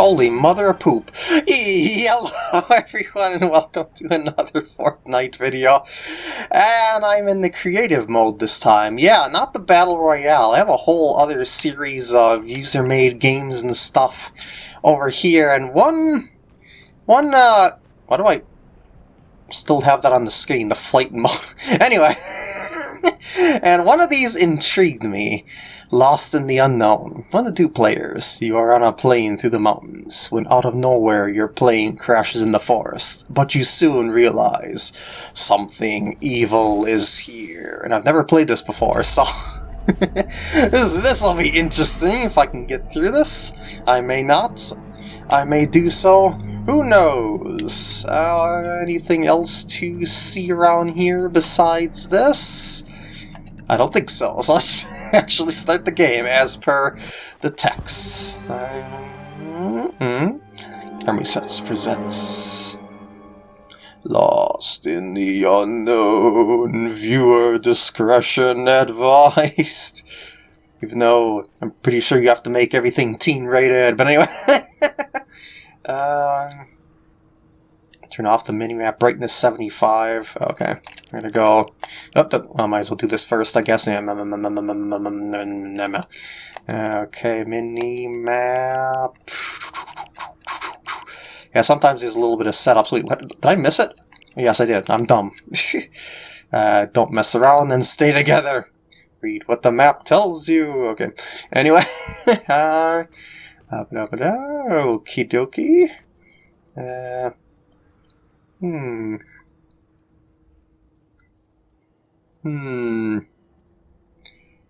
Holy mother of poop. Hello everyone and welcome to another Fortnite video. And I'm in the creative mode this time. Yeah, not the Battle Royale. I have a whole other series of user-made games and stuff over here. And one... One, uh... Why do I still have that on the screen? The flight mode. anyway. and one of these intrigued me. Lost in the unknown. One of two players. You are on a plane through the mountains, when out of nowhere your plane crashes in the forest, but you soon realize something evil is here. And I've never played this before, so... this will be interesting if I can get through this. I may not. I may do so. Who knows? Uh, anything else to see around here besides this? I don't think so, so let's actually start the game as per the text. Mm -hmm. Army Sets presents... Lost in the unknown, viewer discretion advised. Even though I'm pretty sure you have to make everything teen rated, but anyway. uh, Turn off the minimap brightness 75. Okay, I'm gonna go. Oh, oh, I might as well do this first, I guess. Okay, mini map. Yeah, sometimes there's a little bit of setup. So what, did I miss it? Yes, I did. I'm dumb. uh, don't mess around and stay together. Read what the map tells you. Okay. Anyway. uh, Okie dokie. Uh, Hmm. Hmm.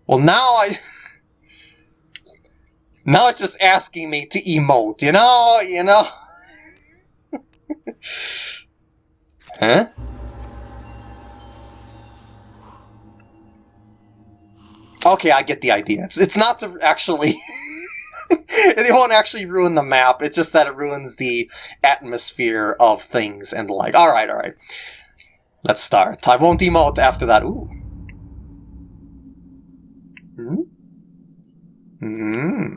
Well, now I... now it's just asking me to emote, you know? You know? huh? Okay, I get the idea. It's, it's not to actually... it won't actually ruin the map, it's just that it ruins the atmosphere of things and like. Alright, alright. Let's start. I won't emote after that. Ooh. Hmm? Hmm.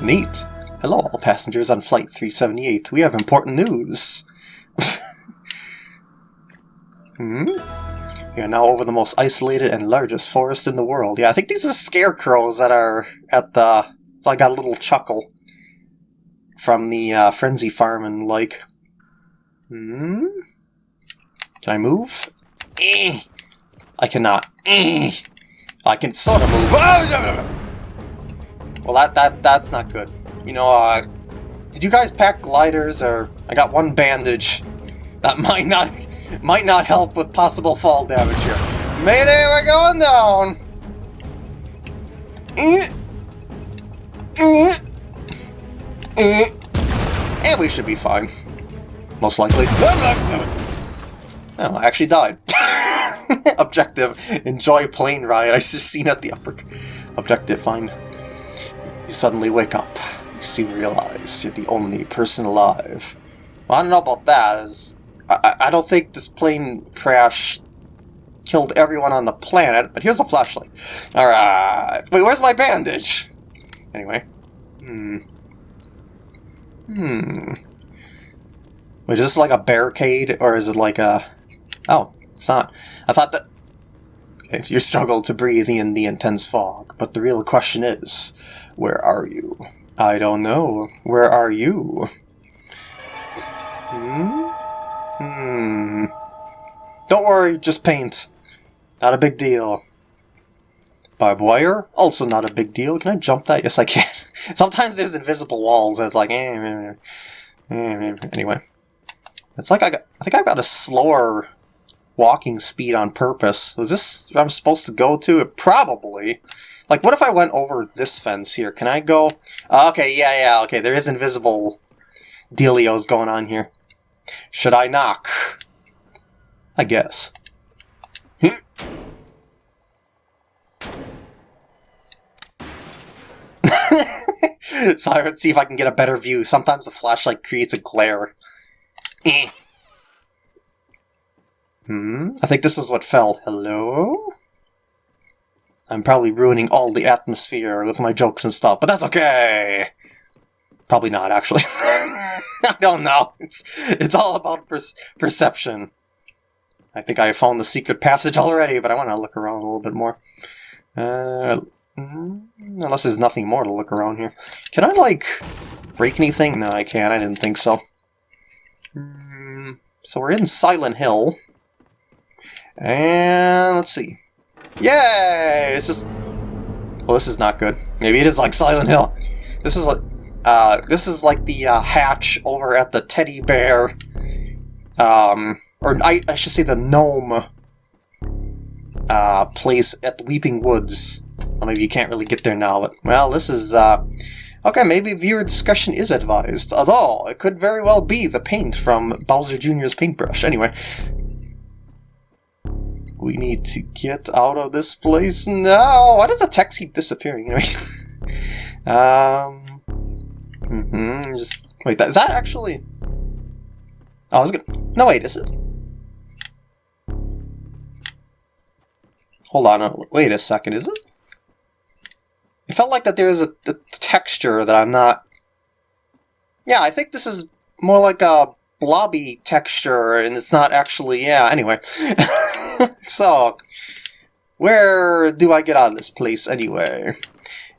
Neat. Hello, all passengers on Flight 378. We have important news. hmm? We are now over the most isolated and largest forest in the world. Yeah, I think these are scarecrows that are at the so I got a little chuckle from the uh, Frenzy Farm and like, hmm? Can I move? Eh. I cannot. Eh. I can sort of move. Well, that that that's not good. You know, uh, did you guys pack gliders or I got one bandage that might not might not help with possible fall damage here. Mayday, we're going down. Eh. Eh, eh. And we should be fine. Most likely. Oh, I actually died. Objective. Enjoy plane ride. I just seen at the upper... Objective. Find... You suddenly wake up. You soon realize you're the only person alive. Well, I don't know about that. I, I don't think this plane crash killed everyone on the planet, but here's a flashlight. Alright. Wait, where's my bandage? Anyway. Hmm. Hmm. Wait, is this like a barricade, or is it like a... Oh, it's not. I thought that... If you struggle to breathe in the intense fog, but the real question is, where are you? I don't know. Where are you? Hmm? Hmm. Don't worry, just paint. Not a big deal. Barbed wire, also not a big deal. Can I jump that? Yes, I can. Sometimes there's invisible walls, and it's like, eh, eh, eh, anyway. It's like I got, I think I've got a slower walking speed on purpose. Is this I'm supposed to go to? It Probably. Like, what if I went over this fence here? Can I go? Uh, okay, yeah, yeah, okay, there is invisible dealios going on here. Should I knock? I guess. So let's see if I can get a better view. Sometimes the flashlight creates a glare. Eh. Hmm, I think this is what fell. Hello? I'm probably ruining all the atmosphere with my jokes and stuff, but that's okay! Probably not, actually. I don't know. It's it's all about per perception. I think I found the secret passage already, but I want to look around a little bit more. Uh, unless there's nothing more to look around here. Can I, like, break anything? No, I can't. I didn't think so. Mm, so we're in Silent Hill. And let's see. Yay! It's just... Well, this is not good. Maybe it is like Silent Hill. This is like... Uh, this is like the uh, hatch over at the teddy bear... Um, or I, I should say the gnome uh, place at the Weeping Woods. Well, maybe you can't really get there now, but, well, this is, uh, okay, maybe viewer discussion is advised, although it could very well be the paint from Bowser Jr.'s paintbrush. Anyway, we need to get out of this place now. Why does the text keep disappearing? Anyway, um, mm -hmm, just wait. That is that actually? Oh, I was gonna. No, wait. Is it? Hold on, uh, wait a second, is it? It felt like that there's a, a texture that I'm not... Yeah, I think this is more like a blobby texture, and it's not actually... Yeah, anyway. so, where do I get out of this place anyway?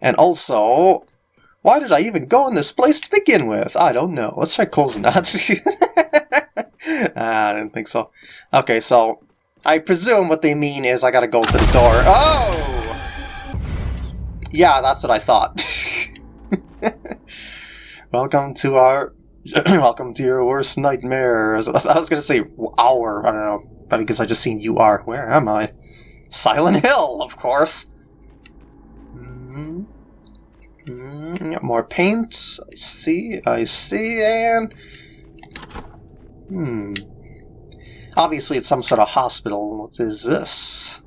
And also, why did I even go in this place to begin with? I don't know. Let's try closing that. ah, I didn't think so. Okay, so I presume what they mean is I gotta go to the door. Oh! Yeah, that's what I thought. welcome to our... welcome to your worst nightmare. I was gonna say our, I don't know. Because I just seen you are. Where am I? Silent Hill, of course. Mm -hmm. More paint. I see, I see, and... Hmm. Obviously it's some sort of hospital. What is this?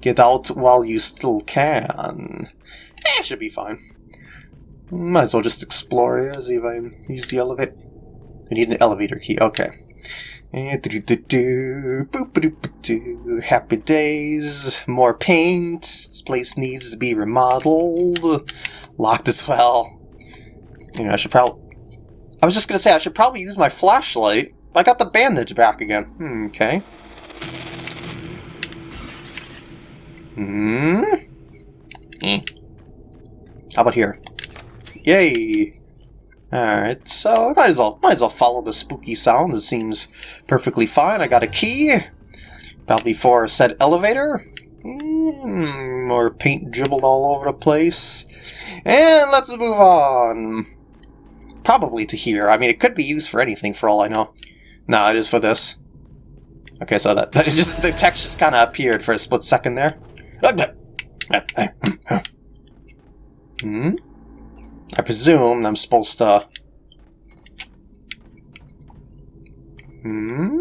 Get out while you still can. Eh, should be fine. Might as well just explore here, see if I use the elevator. I need an elevator key, okay. Happy days, more paint, this place needs to be remodeled, locked as well. You know, I should probably... I was just gonna say, I should probably use my flashlight I got the bandage back again. Hmm, okay. Hmm. Eh. How about here? Yay! Alright, so might as well might as well follow the spooky sound. It seems perfectly fine. I got a key. Probably for said elevator. Mm, more paint dribbled all over the place. And let's move on. Probably to here. I mean, it could be used for anything for all I know. No, it is for this. Okay, so that, that just the text just kind of appeared for a split second there. Hmm? I presume I'm supposed to... Hmm?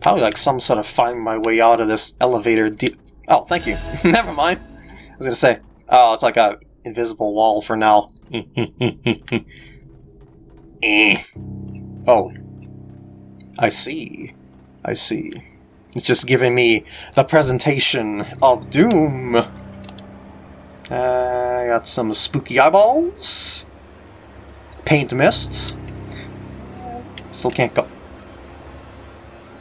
Probably like some sort of find my way out of this elevator deep... Oh, thank you. Never mind. I was gonna say, oh, it's like a invisible wall for now. eh. Oh. I see. I see. It's just giving me the presentation of Doom. Uh, I got some spooky eyeballs. Paint mist. Still can't go.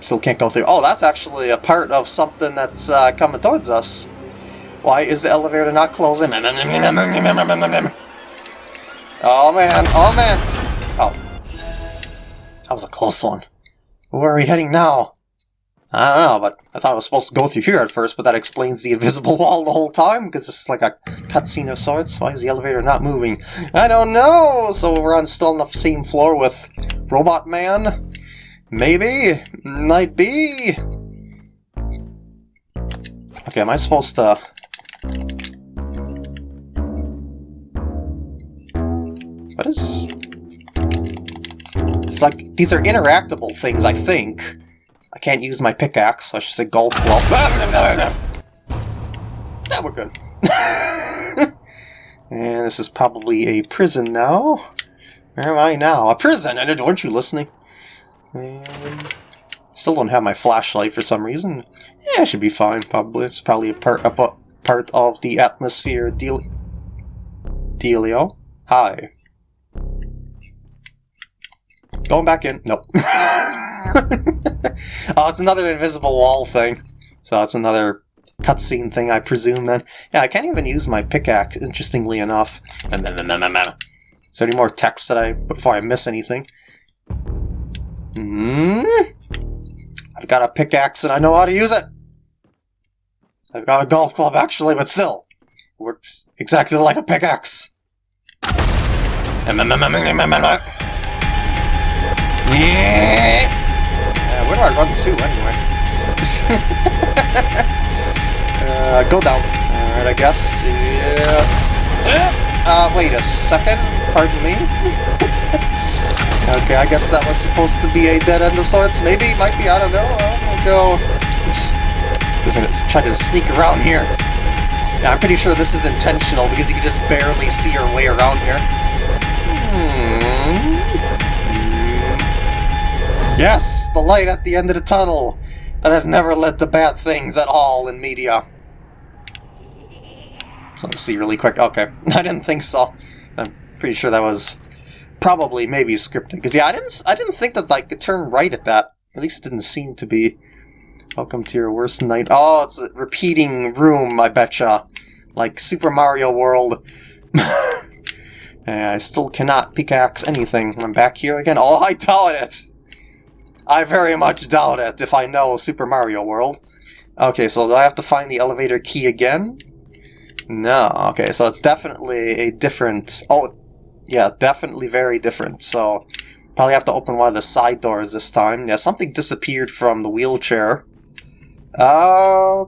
Still can't go through. Oh, that's actually a part of something that's uh, coming towards us. Why is the elevator not closing? Oh man, oh man. Oh, that was a close one. Where are we heading now? I don't know, but I thought I was supposed to go through here at first, but that explains the invisible wall the whole time, because this is like a cutscene of sorts. Why is the elevator not moving? I don't know! So we're on still on the same floor with Robot Man? Maybe? Might be? Okay, am I supposed to... What is... It's like, these are interactable things, I think. I can't use my pickaxe, I should say golf club. Ah, that we're good. and this is probably a prison now. Where am I now? A prison! And aren't you listening? And still don't have my flashlight for some reason. Yeah, it should be fine, probably. It's probably a part, a part of the atmosphere deal dealio. Hi. Going back in. Nope. oh, it's another invisible wall thing. So it's another cutscene thing, I presume, then. Yeah, I can't even use my pickaxe, interestingly enough. Is there any more text that I... before I miss anything? Hmm? I've got a pickaxe and I know how to use it! I've got a golf club, actually, but still. Works exactly like a pickaxe. Yeah, where do I run to, anyway? uh, go down. Alright, I guess. Yeah. Uh, wait a second. Pardon me? okay, I guess that was supposed to be a dead end of sorts. Maybe, might be, I don't know. I'll go... Oops. Just gonna try to sneak around here. Yeah, I'm pretty sure this is intentional because you can just barely see your way around here. Yes, the light at the end of the tunnel that has never led to bad things at all in media. So let's see really quick. Okay, I didn't think so. I'm pretty sure that was probably maybe scripted. Because yeah, I didn't I didn't think that like could turn right at that. At least it didn't seem to be. Welcome to your worst night. Oh, it's a repeating room, I betcha. Like Super Mario World. I still cannot pickaxe anything. I'm back here again. Oh, I doubt it! I very much doubt it if I know Super Mario World. Okay, so do I have to find the elevator key again? No, okay, so it's definitely a different... Oh, yeah, definitely very different, so... Probably have to open one of the side doors this time. Yeah, something disappeared from the wheelchair. Uh...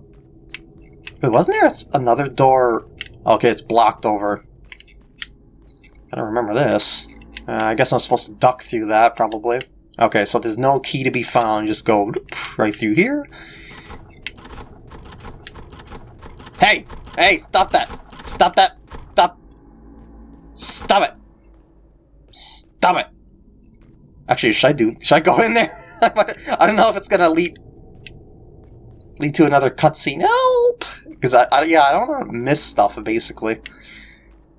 Wait, wasn't there another door? Okay, it's blocked over. I don't remember this. Uh, I guess I'm supposed to duck through that, probably. Okay, so there's no key to be found. Just go right through here. Hey! Hey, stop that! Stop that! Stop! Stop it! Stop it! Actually, should I do... Should I go in there? I don't know if it's gonna lead... lead to another cutscene. Help! Because, I, I, yeah, I don't want to miss stuff, basically.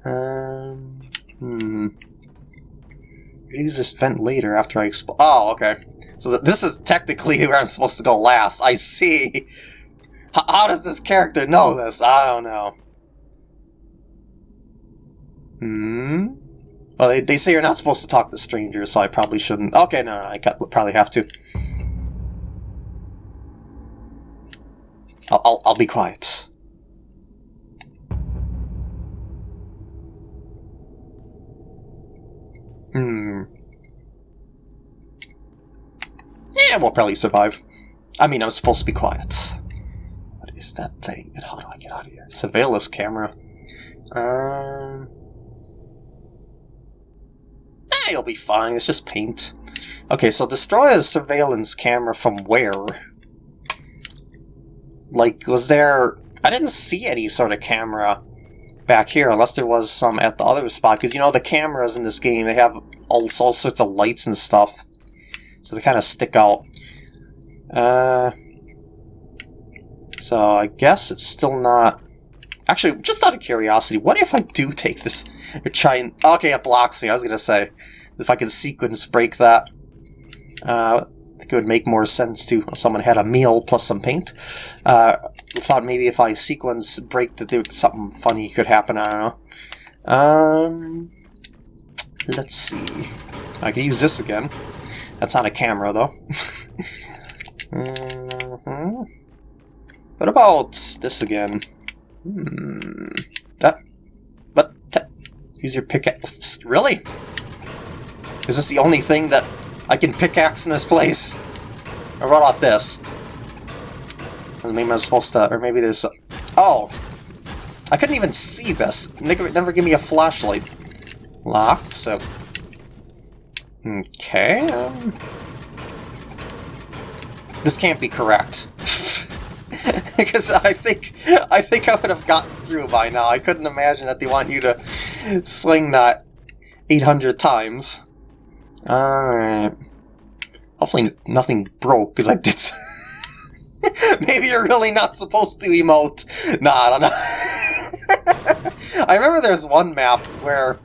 Um... Hmm use this vent later after I explode. Oh, okay. So th this is technically where I'm supposed to go last. I see. H how does this character know this? I don't know. Hmm? Well, they, they say you're not supposed to talk to strangers, so I probably shouldn't. Okay, no, no I probably have to. I'll, I'll, I'll be quiet. Hmm. Yeah, we'll probably survive. I mean, I'm supposed to be quiet. What is that thing? And how do I get out of here? Surveillance camera. Um... Eh, you'll be fine. It's just paint. Okay, so destroy a surveillance camera from where? Like, was there... I didn't see any sort of camera back here, unless there was some at the other spot. Because, you know, the cameras in this game, they have all, all sorts of lights and stuff. So they kind of stick out. Uh, so I guess it's still not... Actually, just out of curiosity, what if I do take this or try and... Okay, it blocks me. I was going to say, if I could sequence break that. Uh, I think it would make more sense to someone had a meal plus some paint. Uh, thought maybe if I sequence break that something funny could happen. I don't know. Um, let's see. I can use this again. That's not a camera though. -huh. What about this again? Hmm. That. But use your pickaxe. Really? Is this the only thing that I can pickaxe in this place. Or what about this? Maybe I'm supposed to... Or maybe there's... Oh! I couldn't even see this. Never, never give me a flashlight. Locked, so... Okay... Um... This can't be correct. because I think I think I would have gotten through by now. I couldn't imagine that they want you to sling that 800 times. Alright. Hopefully nothing broke, because I did... Maybe you're really not supposed to emote. Nah, I don't know. I remember there's one map where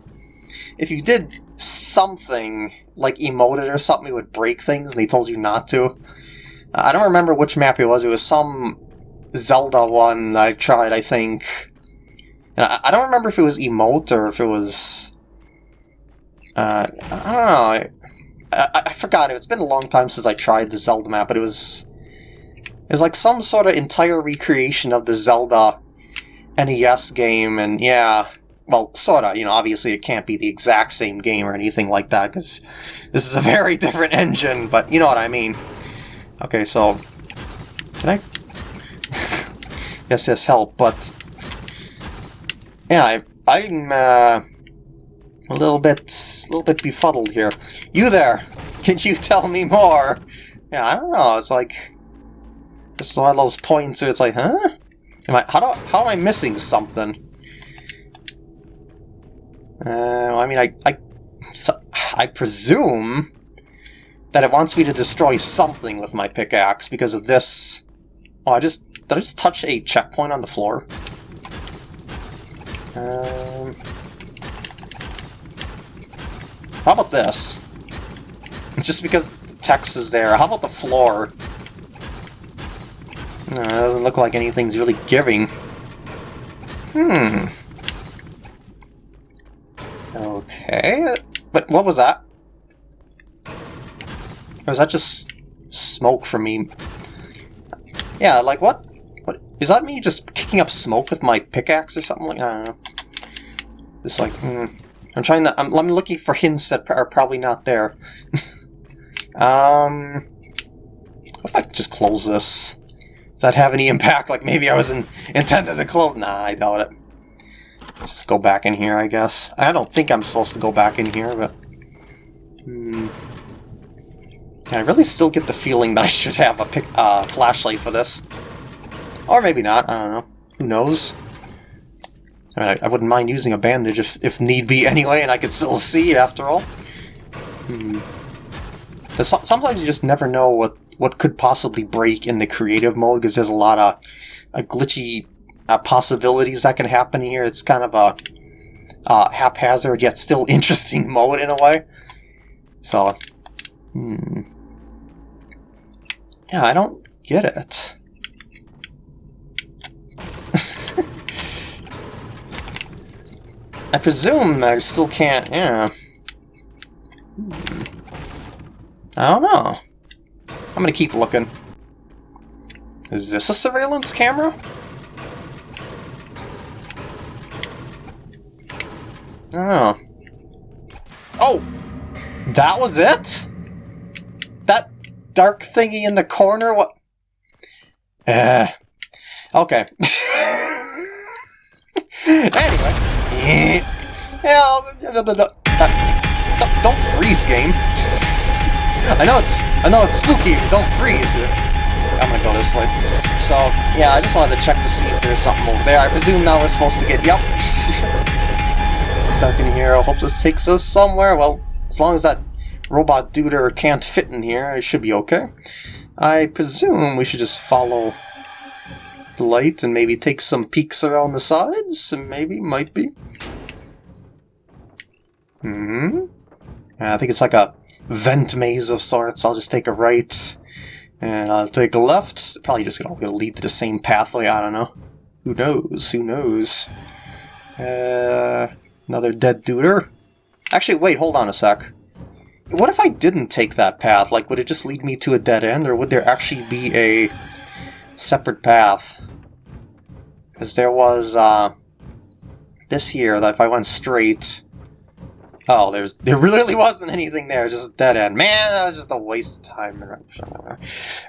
if you did something like emoted or something, it would break things, and they told you not to. I don't remember which map it was. It was some Zelda one I tried, I think. And I, I don't remember if it was emote or if it was... Uh, I don't know. I, I, forgot. It's been a long time since I tried the Zelda map, but it was... It was like some sort of entire recreation of the Zelda NES game, and yeah... Well, sorta, you know, obviously it can't be the exact same game or anything like that, because this is a very different engine, but you know what I mean. Okay, so... Can I... yes, yes, help, but... Yeah, I, I'm, uh, a little bit, a little bit befuddled here. You there! Can you tell me more? Yeah, I don't know, it's like... This is one of those points where it's like, huh? Am I, how, do, how am I missing something? Uh, I mean, I, I, so, I presume that it wants me to destroy something with my pickaxe because of this. Oh, I just... Did I just touch a checkpoint on the floor? Um... How about this? It's just because the text is there. How about the floor? No, it doesn't look like anything's really giving. Hmm. Okay. But what was that? Or is that just smoke from me? Yeah, like what? What is that me just kicking up smoke with my pickaxe or something like I don't know. Just like, hmm. I'm trying to. I'm, I'm looking for hints that are probably not there. um, what if I just close this? Does that have any impact? Like maybe I wasn't intended to close. Nah, I doubt it. Just go back in here, I guess. I don't think I'm supposed to go back in here, but. Hmm. I really still get the feeling that I should have a pick, uh, flashlight for this. Or maybe not, I don't know. Who knows? I mean, I, I wouldn't mind using a bandage if, if need be anyway, and I could still see after all. Hmm. So, sometimes you just never know what, what could possibly break in the creative mode, because there's a lot of uh, glitchy uh, possibilities that can happen here. It's kind of a uh, haphazard yet still interesting mode in a way. So, hmm. Yeah, I don't get it. I presume I still can't, yeah. Hmm. I don't know. I'm gonna keep looking. Is this a surveillance camera? I don't know. Oh! That was it? That dark thingy in the corner? What? Uh, okay. anyway. Yeah, don't freeze, game. I know it's I know it's spooky, don't freeze. I'm gonna go this way. So, yeah, I just wanted to check to see if there's something over there. I presume now we're supposed to get... Yep. Stuck in here. I hope this takes us somewhere. Well, as long as that robot duder can't fit in here, it should be okay. I presume we should just follow the light and maybe take some peeks around the sides, maybe, might be. Hmm. I think it's like a vent maze of sorts. I'll just take a right, and I'll take a left. Probably just all gonna lead to the same pathway, I don't know. Who knows, who knows. Uh, another dead duder. Actually, wait, hold on a sec. What if I didn't take that path? Like, would it just lead me to a dead end, or would there actually be a separate path? Because there was, uh, this here, that if I went straight... Oh, there's there really wasn't anything there, just a dead end. Man, that was just a waste of time.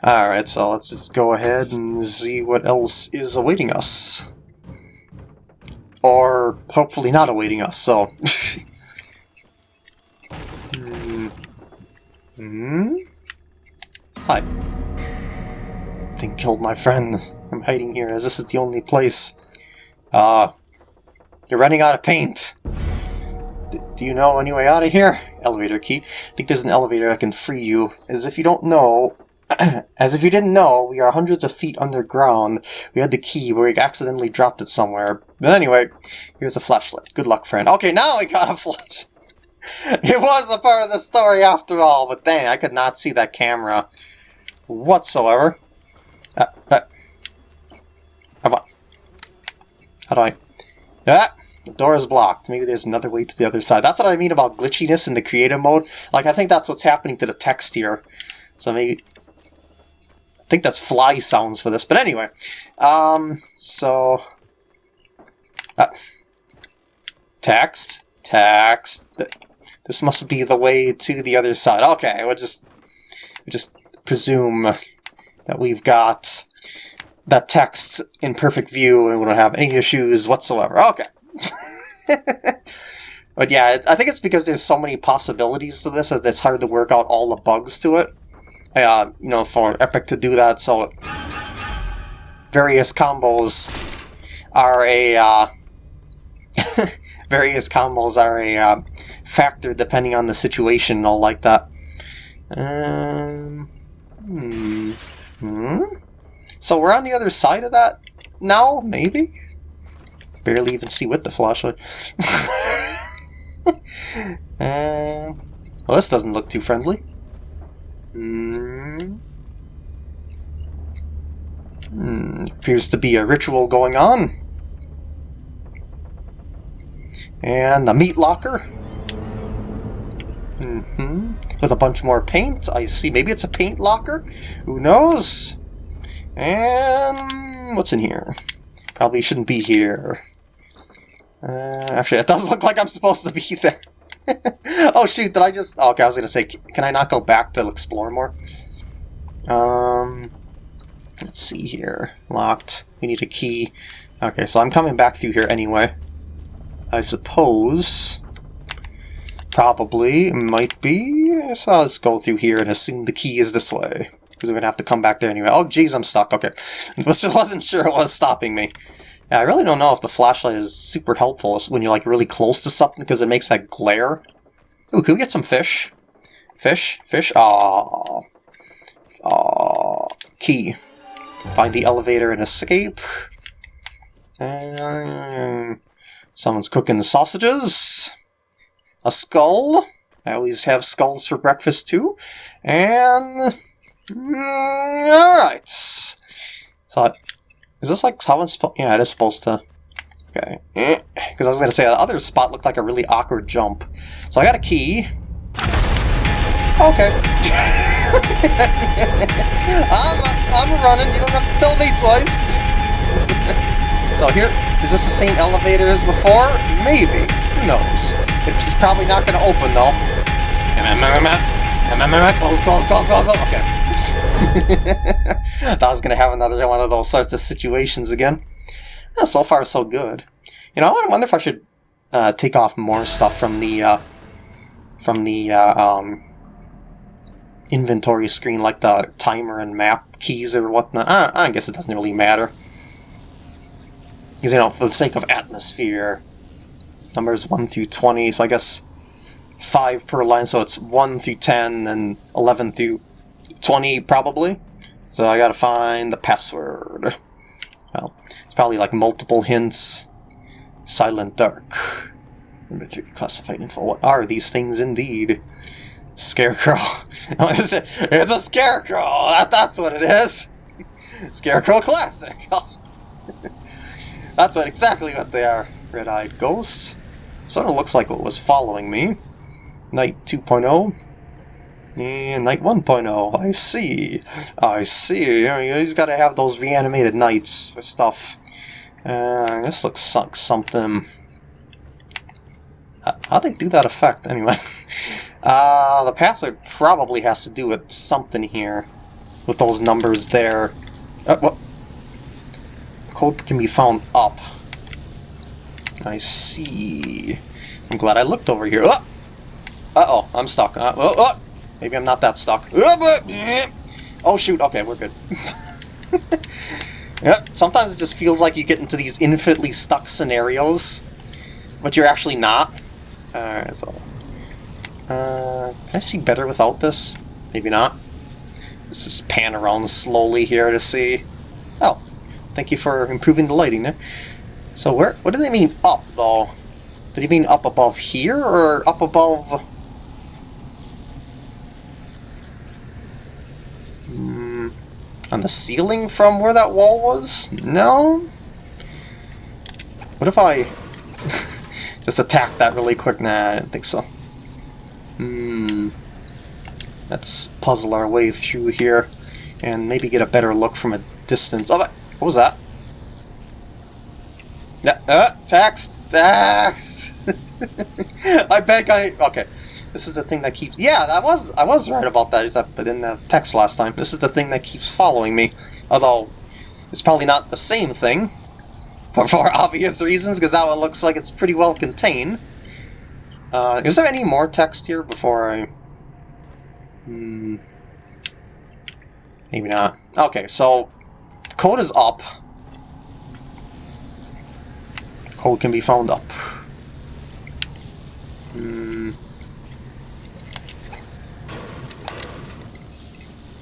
Alright, so let's just go ahead and see what else is awaiting us. Or hopefully not awaiting us, so... Hmm? Hi. Thing killed my friend. I'm hiding here as this is the only place. Uh, you're running out of paint. Do you know any way out of here? Elevator key. I think there's an elevator that can free you. As if you don't know, As if you didn't know, we are hundreds of feet underground. We had the key, but we accidentally dropped it somewhere. But anyway, here's a flashlight. Good luck, friend. Okay, now I got a flash. it was a part of the story after all, but dang, I could not see that camera whatsoever. Uh, uh, how, do I... Ah, door is blocked. Maybe there's another way to the other side. That's what I mean about glitchiness in the creative mode. Like, I think that's what's happening to the text here. So maybe... I think that's fly sounds for this. But anyway. Um, so... Uh, text. Text. This must be the way to the other side. Okay, we'll just... We'll just presume that we've got that text in perfect view and we don't have any issues whatsoever. Okay. but yeah, I think it's because there's so many possibilities to this that it's hard to work out all the bugs to it. Uh, you know, for Epic to do that, so various combos are a uh, various combos are a uh, factor depending on the situation and all like that. Um, hmm. hmm. So we're on the other side of that now, maybe? Barely even see with the flashlight. uh, well, this doesn't look too friendly. Hmm. Hmm. Appears to be a ritual going on. And the meat locker. Mm hmm With a bunch more paint. I see. Maybe it's a paint locker? Who knows? And what's in here? Probably shouldn't be here. Uh, actually, it does look like I'm supposed to be there. oh shoot, did I just... Oh, okay, I was going to say, can I not go back to explore more? Um, let's see here. Locked. We need a key. Okay, so I'm coming back through here anyway. I suppose... Probably. Might be. So let's go through here and assume the key is this way. Because we're going to have to come back there anyway. Oh, geez, I'm stuck. Okay. I Just wasn't sure it was stopping me. I really don't know if the flashlight is super helpful when you're like really close to something because it makes that glare. Ooh, can we get some fish? Fish? Fish? Ah, ah, Key. Find the elevator and escape. And someone's cooking the sausages. A skull. I always have skulls for breakfast too. And... Mm, Alright. So is this like how it's supposed... Yeah, it is supposed to... Okay. Because eh. I was going to say, the other spot looked like a really awkward jump. So I got a key. Okay. I'm, I'm running, you don't have to tell me twice. so here, is this the same elevator as before? Maybe. Who knows? It's probably not going to open, though. Close, close, close, close. Okay. Thought I was going to have another one of those sorts of situations again. Yeah, so far, so good. You know, I wonder if I should uh, take off more stuff from the uh, from the uh, um, inventory screen, like the timer and map keys or whatnot. I, I guess it doesn't really matter. Because, you know, for the sake of atmosphere, numbers 1 through 20, so I guess 5 per line, so it's 1 through 10 and 11 through 20 probably. So I gotta find the password. Well, it's probably like multiple hints. Silent Dark. Number 3, classified info. What are these things indeed? Scarecrow. it's a scarecrow! That, that's what it is! Scarecrow Classic! that's what exactly what they are. Red-eyed ghost. Sort of looks like what was following me. Night 2.0. And Night 1.0, I see. I see. He's got to have those reanimated knights for stuff. Uh, this looks like something... How'd they do that effect, anyway? uh, the password probably has to do with something here. With those numbers there. Uh, what? Code can be found up. I see. I'm glad I looked over here. Uh-oh, uh -oh, I'm stuck. Uh, oh, oh. Maybe I'm not that stuck. Oh shoot, okay, we're good. yeah, sometimes it just feels like you get into these infinitely stuck scenarios, but you're actually not. Alright, so... Uh, can I see better without this? Maybe not. Let's just pan around slowly here to see. Oh, thank you for improving the lighting there. So where? What do they mean up though? Did he mean up above here or up above? Hmm, on the ceiling from where that wall was? No. What if I just attack that really quick? Nah, I don't think so. Hmm. Let's puzzle our way through here and maybe get a better look from a distance. Oh, what was that? Yeah, uh, text, text. I bet I. Okay, this is the thing that keeps. Yeah, that was I was right about that. That but in the text last time. This is the thing that keeps following me. Although it's probably not the same thing, for for obvious reasons, because that one looks like it's pretty well contained. Uh, is there any more text here before I Hmm. Maybe not. Okay, so code is up. Code can be found up. Hmm.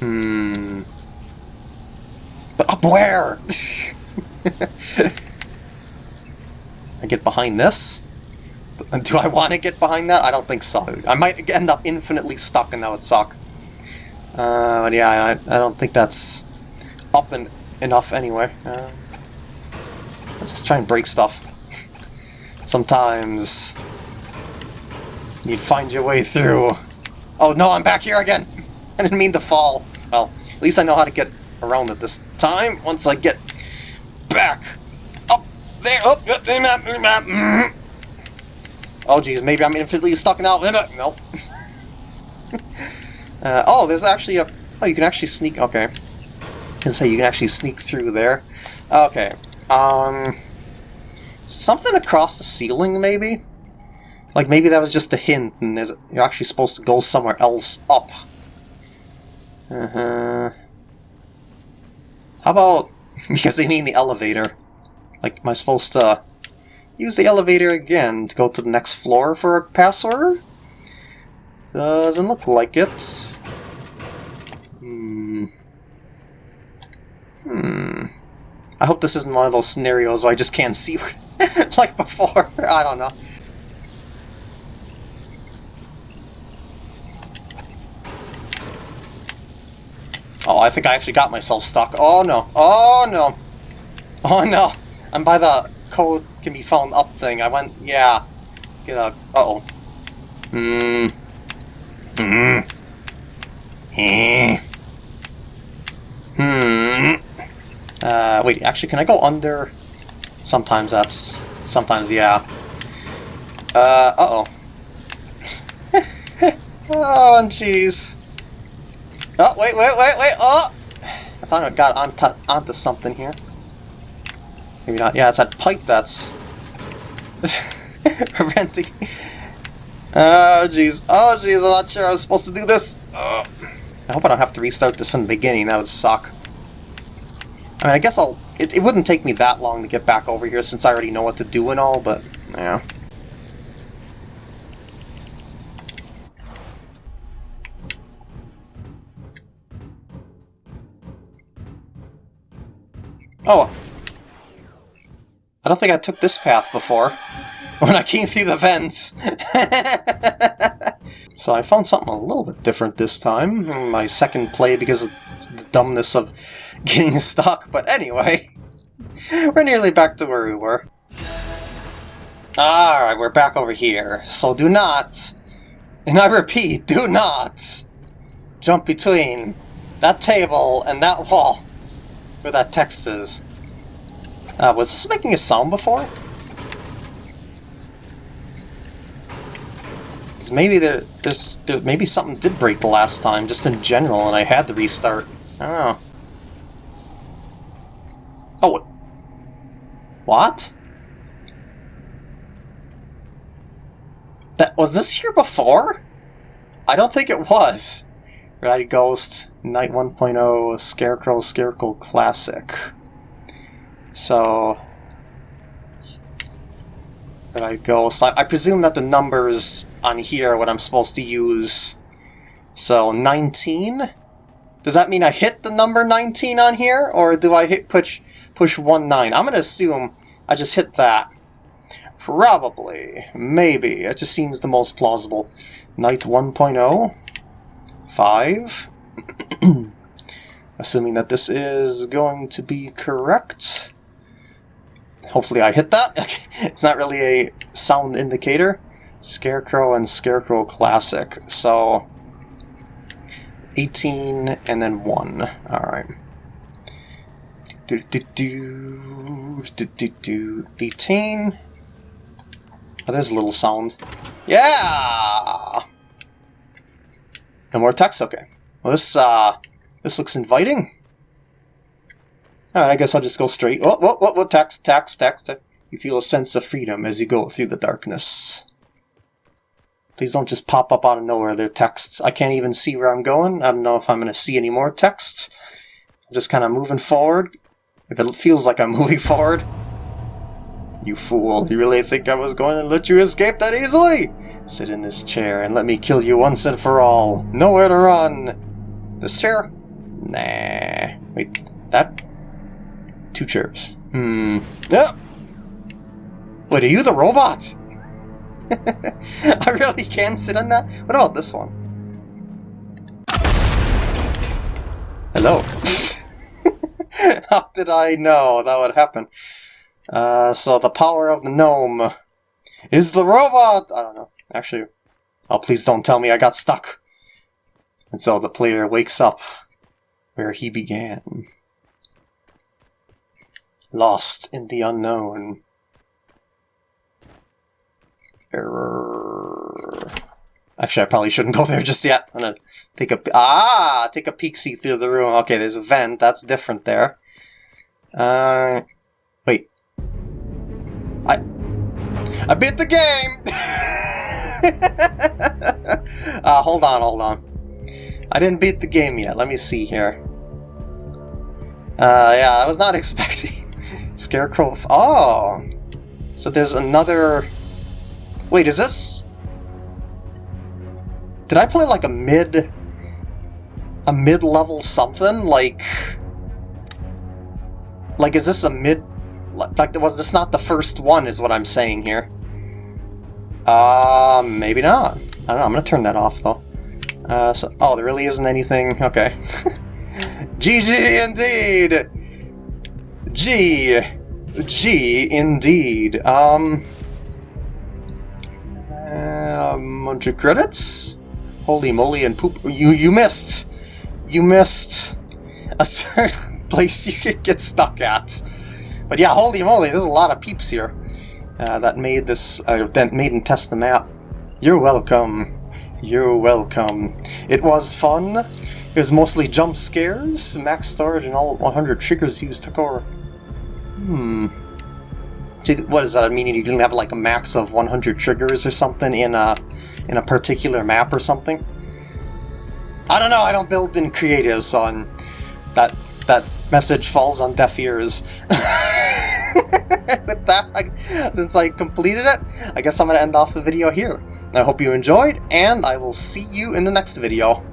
Hmm. But up where? I get behind this? Do I want to get behind that? I don't think so. I might end up infinitely stuck and that would suck. Uh, but yeah, I, I don't think that's up and enough anyway. Uh, let's just try and break stuff. Sometimes you'd find your way through. Oh no, I'm back here again! I didn't mean to fall. Well, at least I know how to get around it this time once I get back. Up there, up, up, map, map. Oh geez, maybe I'm infinitely stuck now. Nope. uh, oh, there's actually a... Oh, you can actually sneak... Okay. Can say you can actually sneak through there. Okay. Um... Something across the ceiling, maybe? Like, maybe that was just a hint, and there's, you're actually supposed to go somewhere else up. Uh-huh... How about... because they mean the elevator. Like, am I supposed to use the elevator again to go to the next floor for a password? Doesn't look like it. Hmm. Hmm. I hope this isn't one of those scenarios where I just can't see like before. I don't know. Oh, I think I actually got myself stuck. Oh no. Oh no. Oh no. I'm by the code can be found up thing. I went, yeah. Get a, uh-oh. Hmm. Hmm. Eh. Hmm. Uh, wait, actually, can I go under? Sometimes that's... Sometimes, yeah. Uh, uh-oh. oh, jeez. Oh, wait, wait, wait, wait, oh! I thought I got onto, onto something here. Maybe not. Yeah, it's that pipe that's preventing. Oh, jeez. Oh, jeez, I'm not sure I was supposed to do this. Oh. I hope I don't have to restart this from the beginning. That would suck. I mean, I guess I'll... It, it wouldn't take me that long to get back over here since I already know what to do and all, but... Yeah. Oh, I don't think I took this path before, when I came through the vents. so I found something a little bit different this time, my second play because of the dumbness of getting stuck, but anyway, we're nearly back to where we were. Ah, Alright, we're back over here, so do not, and I repeat, do not jump between that table and that wall where that text is. Uh, was this making a sound before? Because maybe there, there's, there, maybe something did break the last time, just in general, and I had to restart. I don't know. Oh, what? That was this here before? I don't think it was. Red Ghost, Night 1.0, Scarecrow, Scarecrow Classic. So go. So I, I presume that the numbers on here are what I'm supposed to use. So 19 Does that mean I hit the number 19 on here, or do I hit push push 1 9? I'm gonna assume I just hit that. Probably. Maybe. It just seems the most plausible. Knight 1.0. 5. Assuming that this is going to be correct. Hopefully I hit that. it's not really a sound indicator. Scarecrow and Scarecrow Classic. So 18 and then 1. Alright. Do, do, do, do, do, do, 18. Oh, there's a little sound. Yeah! No more text? Okay. Well, this, uh, this looks inviting. Alright, I guess I'll just go straight. Oh, what, what, what, text, text, text. You feel a sense of freedom as you go through the darkness. Please don't just pop up out of nowhere, they're texts. I can't even see where I'm going. I don't know if I'm going to see any more texts. I'm just kind of moving forward. If it feels like I'm moving forward. You fool, you really think I was going to let you escape that easily? Sit in this chair and let me kill you once and for all. Nowhere to run. This chair? Nah. Wait, that? Two chairs. Hmm. Yep. Wait, are you the robot? I really can sit on that? What about this one? Hello. How did I know that would happen? Uh, so the power of the gnome is the robot! I don't know. Actually, oh please don't tell me I got stuck. And so the player wakes up where he began. Lost in the unknown. Error. Actually, I probably shouldn't go there just yet. I'm gonna take a ah, take a peek see through the room. Okay, there's a vent. That's different there. Uh, wait. I I beat the game. uh, hold on, hold on. I didn't beat the game yet. Let me see here. Uh, yeah, I was not expecting Scarecrow. Oh, so there's another Wait, is this... Did I play like a mid... A mid-level something? Like... Like, is this a mid... Like, was this not the first one, is what I'm saying here? Uh, maybe not. I don't know, I'm gonna turn that off, though. Uh, so, oh, there really isn't anything... Okay. GG, indeed! G. G, indeed. Um... Um, 100 credits? Holy moly and poop. You, you missed. You missed a certain place you could get stuck at. But yeah, holy moly, there's a lot of peeps here uh, that made this, uh, that made and test the map. You're welcome. You're welcome. It was fun. It was mostly jump scares, max storage, and all 100 triggers used to core. Hmm what does that mean? You didn't have like a max of 100 triggers or something in a in a particular map or something? I don't know. I don't build in creative, so that that message falls on deaf ears. With that, since I completed it, I guess I'm going to end off the video here. I hope you enjoyed, and I will see you in the next video.